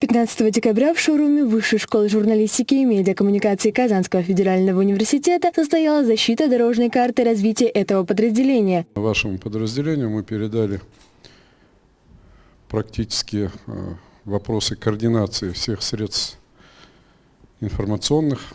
15 декабря в шоуруме Высшей школы журналистики и медиакоммуникации Казанского федерального университета состоялась защита дорожной карты развития этого подразделения. Вашему подразделению мы передали практически э, вопросы координации всех средств информационных.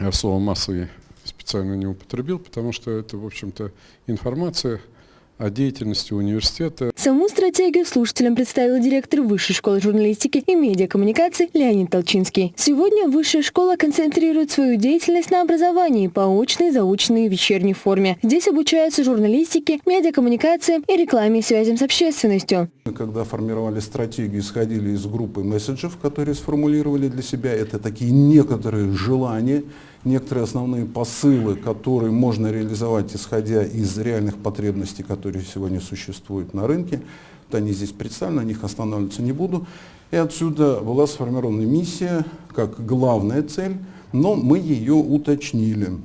Я слово массовый специально не употребил, потому что это, в общем-то, информация – о деятельности университета. Саму стратегию слушателям представил директор Высшей школы журналистики и медиакоммуникации Леонид Толчинский. Сегодня Высшая школа концентрирует свою деятельность на образовании по очной, заочной и вечерней форме. Здесь обучаются журналистике, медиакоммуникации и рекламе и связям с общественностью. Когда формировали стратегию, исходили из группы месседжев, которые сформулировали для себя. Это такие некоторые желания, некоторые основные посылы, которые можно реализовать, исходя из реальных потребностей, которые сегодня существуют на рынке. Вот они здесь представлены, на них останавливаться не буду. И отсюда была сформирована миссия как главная цель, но мы ее уточнили.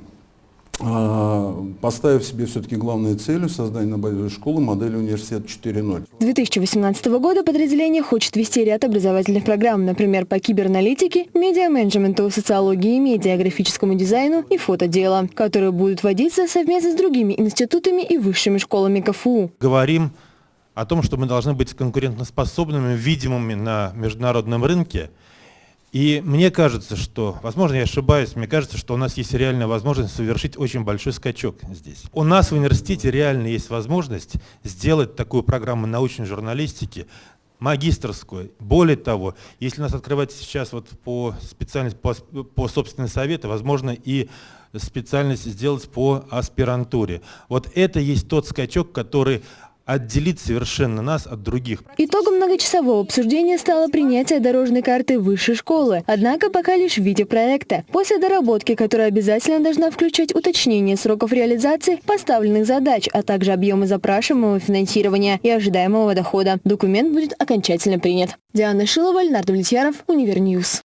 А, поставив себе все-таки главной целью создание на базе школы модели университет 4.0. С 2018 года подразделение хочет вести ряд образовательных программ, например, по кибераналитике, медиа-менеджменту, социологии, медиа, графическому дизайну и фотоделу, которые будут вводиться совместно с другими институтами и высшими школами КФУ. Говорим о том, что мы должны быть конкурентоспособными, видимыми на международном рынке – и мне кажется, что, возможно, я ошибаюсь, мне кажется, что у нас есть реальная возможность совершить очень большой скачок здесь. У нас в университете реально есть возможность сделать такую программу научной журналистики, магистрскую. Более того, если у нас открывается сейчас вот по специальности, по, по собственной совету, возможно, и специальность сделать по аспирантуре. Вот это есть тот скачок, который отделить совершенно нас от других. Итогом многочасового обсуждения стало принятие дорожной карты высшей школы, однако пока лишь в виде проекта. После доработки, которая обязательно должна включать уточнение сроков реализации поставленных задач, а также объемы запрашиваемого финансирования и ожидаемого дохода, документ будет окончательно принят. Диана Шилова, Ленар Давлетьяров, Univer News.